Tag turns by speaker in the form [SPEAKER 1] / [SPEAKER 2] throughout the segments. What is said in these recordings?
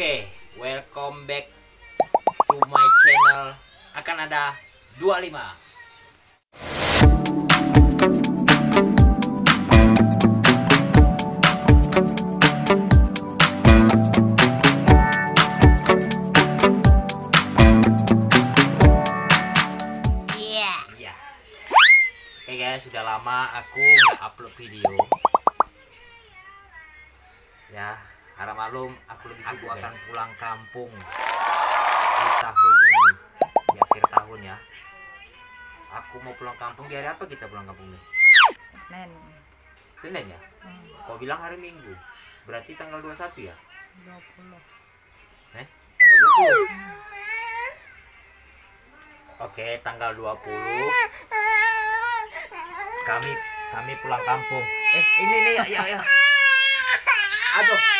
[SPEAKER 1] Oke, welcome back to my channel. Akan ada 25.
[SPEAKER 2] Iya.
[SPEAKER 1] Iya. Oke guys, sudah lama aku nggak upload video. Ya, harap malum aku lebih aku akan pulang kampung di tahun ini di akhir tahun ya. Aku mau pulang kampung di hari apa kita pulang kampung nih?
[SPEAKER 2] Nen.
[SPEAKER 1] Senin ya?
[SPEAKER 2] Hmm,
[SPEAKER 1] Kau bilang hari Minggu. Berarti tanggal 21 ya?
[SPEAKER 2] 20.
[SPEAKER 1] Eh? Tanggal 20. Oke, tanggal 20 kami kami pulang kampung. Eh, ini nih ya ya ya. Aduh.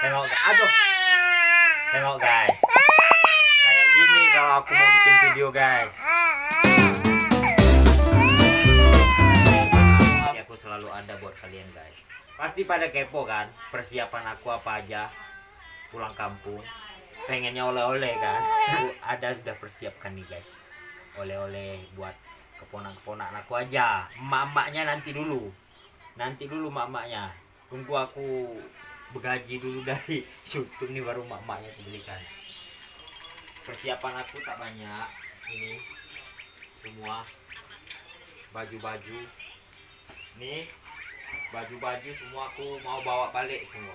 [SPEAKER 1] Tengok, aduh. Tengok guys. Kayak gini kalau aku mau bikin video guys. Ya, aku selalu ada buat kalian guys. Pasti pada kepo kan persiapan aku apa aja pulang kampung. Pengennya oleh-oleh kan. Aku ada sudah persiapkan nih guys. Oleh-oleh buat keponak-keponak aku aja. Emak-emaknya nanti dulu. Nanti dulu emak-emaknya. Tunggu aku begaji dulu dari YouTube nih baru emak-emaknya aku belikan. Persiapan aku tak banyak. Ini semua baju-baju. Nih baju-baju semua aku mau bawa balik semua.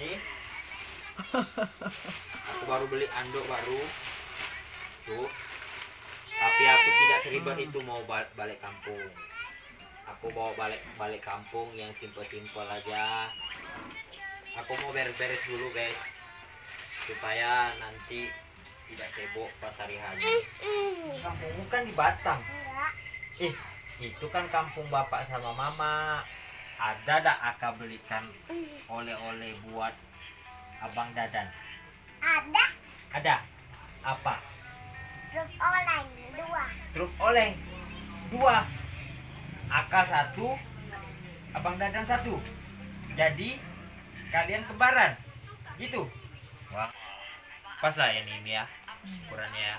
[SPEAKER 1] Nih aku baru beli anduk baru tuh tapi aku tidak seribet itu mau ba- balik kampung aku bawa balik balik kampung yang simpel-simpel aja. Aku mau beres-beres dulu guys. Supaya nanti tidak sibuk pas hari haji kampungmu kan di Batam eh itu kan kampung bapak sama mama. Ada dak akak belikan oleh-oleh buat abang dadan?
[SPEAKER 3] Ada.
[SPEAKER 1] Ada. Apa?
[SPEAKER 3] Truk oleng dua.
[SPEAKER 1] truk oleng? Dua Aka satu abang dadan satu. Jadi kalian kembaran gitu. Wah. Pas lah ya ini ya. Ukurannya ya.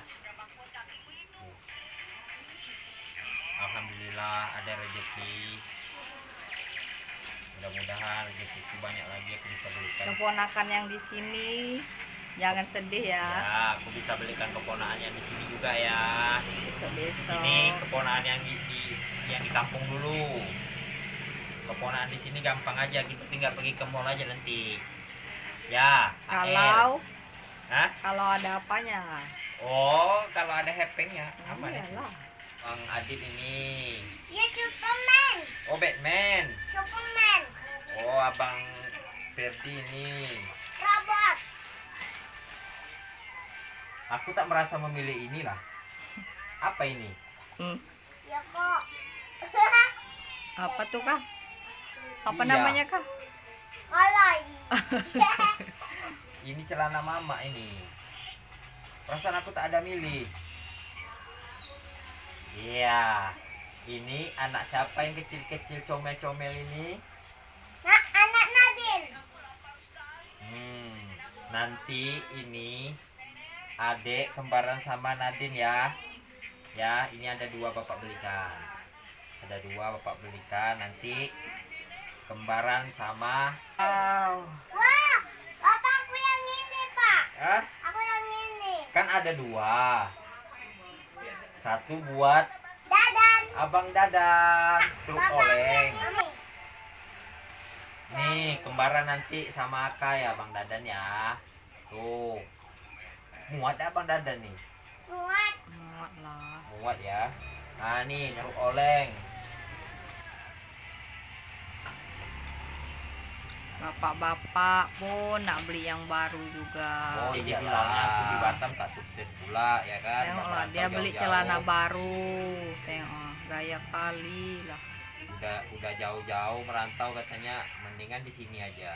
[SPEAKER 1] Alhamdulillah ada rezeki. Mudah-mudahan rezekiku banyak lagi aku bisa belikan.
[SPEAKER 2] Keponakan yang di sini. Jangan sedih ya.
[SPEAKER 1] ya aku bisa belikan keponakannya di sini juga ya.
[SPEAKER 2] Besok-besok.
[SPEAKER 1] ini keponakan yang di, di- yang di kampung dulu keponakan di sini gampang aja kita tinggal pergi ke mall aja nanti ya AL.
[SPEAKER 2] Kalau
[SPEAKER 1] Hah?
[SPEAKER 2] kalau ada apanya?
[SPEAKER 1] oh kalau ada happeningnya apa nih
[SPEAKER 2] Iyalah.
[SPEAKER 1] bang Adit ini
[SPEAKER 3] Ya Superman,
[SPEAKER 1] oh Batman
[SPEAKER 3] Superman,
[SPEAKER 1] oh abang Ferdi ini
[SPEAKER 3] robot.
[SPEAKER 1] aku tak merasa memilih inilah apa ini
[SPEAKER 2] Hmm.
[SPEAKER 3] Ya kok.
[SPEAKER 2] Apa tuh kah? Apa
[SPEAKER 1] Iya.
[SPEAKER 2] namanya kah?
[SPEAKER 3] Koloi.
[SPEAKER 1] ini celana mama ini perasaan aku tak ada milih iya ini anak siapa yang kecil-kecil comel-comel ini
[SPEAKER 3] Nah, anak Nadine.
[SPEAKER 1] hmm, nanti ini adik kembaran sama Nadine ya ya ini ada dua bapak belikan ada dua bapak belikan nanti kembaran sama wow.
[SPEAKER 3] Wah, bapakku yang ini, Pak.
[SPEAKER 1] Hah?
[SPEAKER 3] Aku yang ini.
[SPEAKER 1] kan ada dua satu buat
[SPEAKER 3] Dadan.
[SPEAKER 1] abang dadan truk oleng nih kembaran nanti sama Aka ya bang dadan ya tuh muat ya bang dadan nih
[SPEAKER 3] Muat.
[SPEAKER 2] Muat lah.
[SPEAKER 1] muat ya nah nih truk oleng.
[SPEAKER 2] Bapak-bapak pun nak beli yang baru juga.
[SPEAKER 1] oh iya bilangnya aku di Batam tak sukses pula ya kan?
[SPEAKER 2] Tengoklah dia beli celana baru. Tengok gaya kali lah.
[SPEAKER 1] udah udah jauh-jauh merantau katanya. Mendingan di sini aja.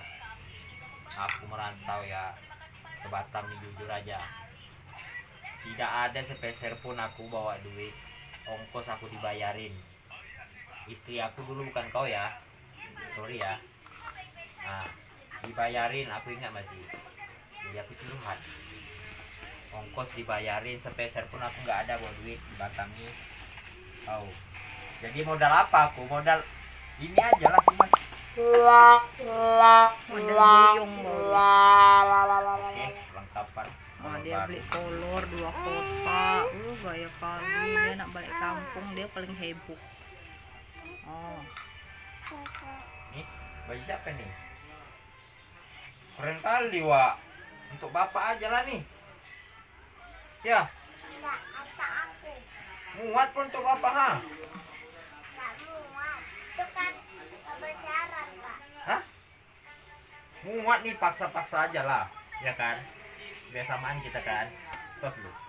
[SPEAKER 1] Aku merantau ya. Ke Batam nih jujur aja. Tidak ada sepeser pun aku bawa duit ongkos aku dibayarin. Istri aku dulu bukan kau ya. Sorry ya. Nah dibayarin aku ingat masih jadi aku curhat. Ongkos dibayarin sepeser pun aku nggak ada buat duit di Batam nih tahu. Jadi modal apa aku? Modal ini aja lah cuma
[SPEAKER 2] modal buyung baru
[SPEAKER 1] oke perlengkapan
[SPEAKER 2] Oh, dia beli kolor dua kotak. Uh, gaya kali dia nak balik kampung dia paling heboh. Oh,
[SPEAKER 1] Nih, baju siapa nih? Keren kali, Wak. Untuk bapak aja lah nih. Ya,
[SPEAKER 3] Enggak, kata aku.
[SPEAKER 1] muat pun untuk bapak, ha?
[SPEAKER 3] Enggak muat. Itu kan kebesaran, Pak.
[SPEAKER 1] Hah? Muat nih, paksa-paksa aja lah. Ya kan? Biasamaan kita kan. Tos lu.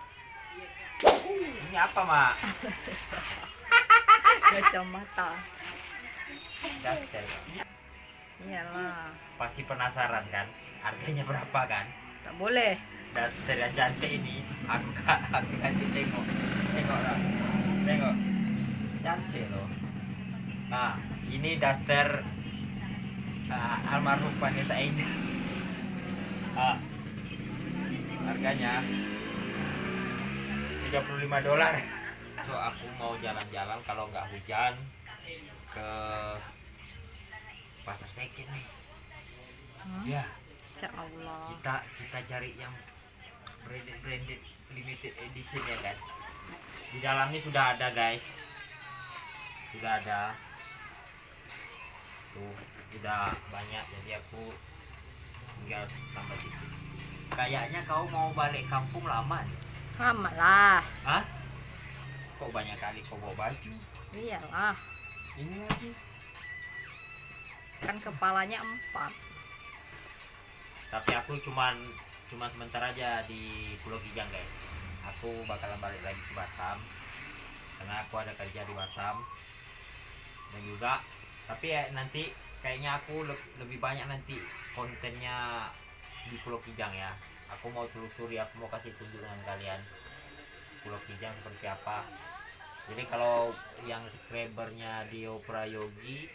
[SPEAKER 1] Ini apa, Mak?
[SPEAKER 2] kacamata.
[SPEAKER 1] Daster.
[SPEAKER 2] Iyalah,
[SPEAKER 1] Pasti penasaran kan? Harganya berapa kan?
[SPEAKER 2] tak boleh.
[SPEAKER 1] Daster yang cantik ini aku aku kasih tengok. Tengok lah. Tengok. Cantik loh. Nah, ini daster uh, almarhum Vanessa Angel. Ah. Harganya 35 dolar. So aku mau jalan-jalan kalau nggak hujan ke pasar second nih.
[SPEAKER 2] Hmm?
[SPEAKER 1] Ya,
[SPEAKER 2] Insya Allah.
[SPEAKER 1] kita kita cari yang branded branded limited edition ya kan di dalamnya sudah ada guys sudah ada tuh sudah banyak jadi aku tinggal tambah sedikit kayaknya kau mau balik kampung lama nih
[SPEAKER 2] Amat lah.
[SPEAKER 1] Hah? kok banyak kali kau bawa baju
[SPEAKER 2] Iyalah,
[SPEAKER 1] ini lagi
[SPEAKER 2] kan kepalanya empat.
[SPEAKER 1] tapi aku cuman cuman sebentar aja di Pulau Kijang guys aku bakalan balik lagi ke Batam karena aku ada kerja di Batam dan juga tapi ya nanti kayaknya aku le- lebih banyak nanti kontennya di Pulau Kijang ya. Aku mau telusuri aku mau kasih tunjuk dengan kalian. Pulau Kijang seperti apa? Jadi kalau yang subscribernya Dio Prayogi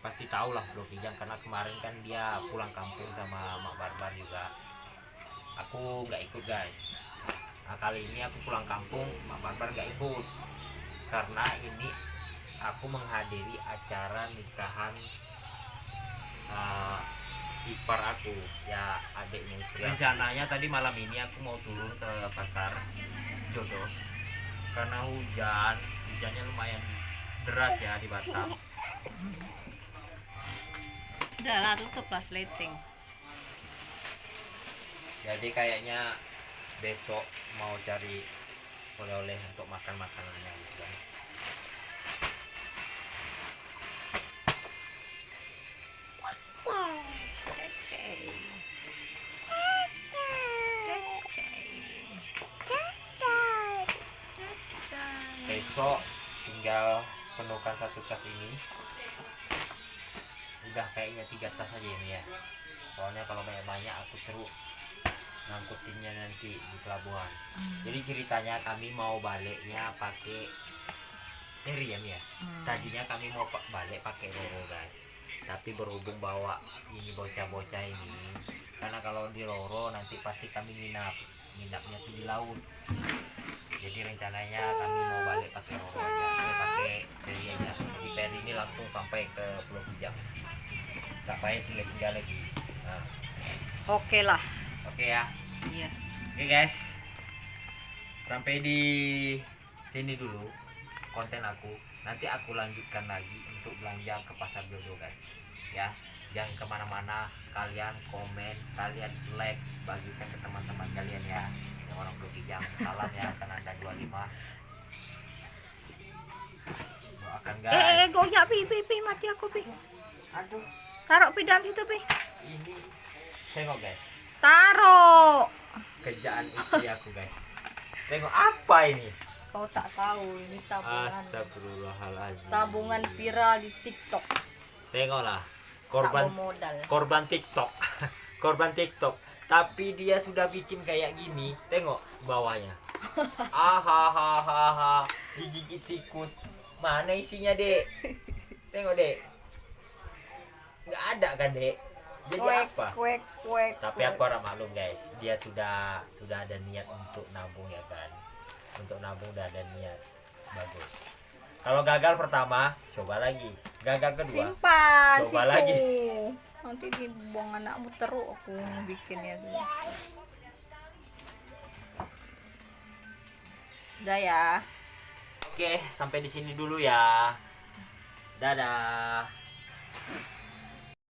[SPEAKER 1] pasti tahu lah Pulau Kijang karena kemarin kan dia pulang kampung sama Mak Barbar juga. Aku nggak ikut guys. Nah kali ini aku pulang kampung Mak Barbar nggak ikut. Karena ini aku menghadiri acara nikahan uh, ipar aku ya adiknya istri rencananya tadi malam ini aku mau turun ke pasar jodoh. Karena hujan hujannya lumayan deras ya di Batam.
[SPEAKER 2] Udah lah, tutup lah slating.
[SPEAKER 1] jadi kayaknya besok mau cari oleh-oleh untuk makan makanannya gitu kan besok tinggal penuhkan satu tas ini. Udah kayaknya tiga tas aja ini ya. Soalnya kalau banyak-banyak aku terus ngangkutinnya nanti di pelabuhan. Jadi ceritanya kami mau baliknya pakai ferry ya Mi ya?
[SPEAKER 2] Hmm.
[SPEAKER 1] tadinya kami mau balik pakai roro guys. Tapi berhubung bawa ini bocah-bocah ini karena kalau di roro nanti pasti kami nginap. Nginapnya tuh di laut rencananya kami mau balik pakai aja eh, pakai ferry aja jadi ferry ini langsung sampai ke Pulau Kijang tak payah singgah-singgah lagi nah,
[SPEAKER 2] Oke lah.
[SPEAKER 1] oke ya
[SPEAKER 2] Iya.
[SPEAKER 1] Oke guys, sampai di sini dulu konten aku. Nanti aku lanjutkan lagi untuk belanja ke pasar jodoh guys. Ya, jangan ke mana-mana. Kalian komen, kalian like, bagikan ke teman-teman kalian ya. Yang orang Kijang, salam ya, karena ada 25 Doakan
[SPEAKER 2] Eh,
[SPEAKER 1] guys.
[SPEAKER 2] eh, eh, goyak pi, pi, pi, mati aku pi.
[SPEAKER 1] Aduh,
[SPEAKER 2] Taruh pi dalam situ pi.
[SPEAKER 1] ini tengok guys,
[SPEAKER 2] Taruh.
[SPEAKER 1] kerjaan istri aku guys. Tengok apa ini?
[SPEAKER 2] Kau tak tahu ini tabungan.
[SPEAKER 1] Astagfirullahaladzim.
[SPEAKER 2] Tabungan viral di TikTok.
[SPEAKER 1] Tengoklah korban korban TikTok. korban TikTok. Tapi dia sudah bikin kayak gini. Tengok bawahnya. Ahahaha. Gigi tikus. Mana isinya, Dek? Tengok, Dek. Nggak ada kan, Dek? jadi
[SPEAKER 2] kuek
[SPEAKER 1] apa
[SPEAKER 2] kuek kuek
[SPEAKER 1] tapi aku harap maklum guys dia sudah sudah ada niat untuk nabung ya kan untuk nabung udah ada niat bagus kalau gagal pertama coba lagi gagal kedua?
[SPEAKER 2] Simpan
[SPEAKER 1] Coba
[SPEAKER 2] situ.
[SPEAKER 1] lagi.
[SPEAKER 2] nanti dibuang anakmu terus aku bikinnya tuh udah ya.
[SPEAKER 1] Oke sampai di sini dulu ya. Dadah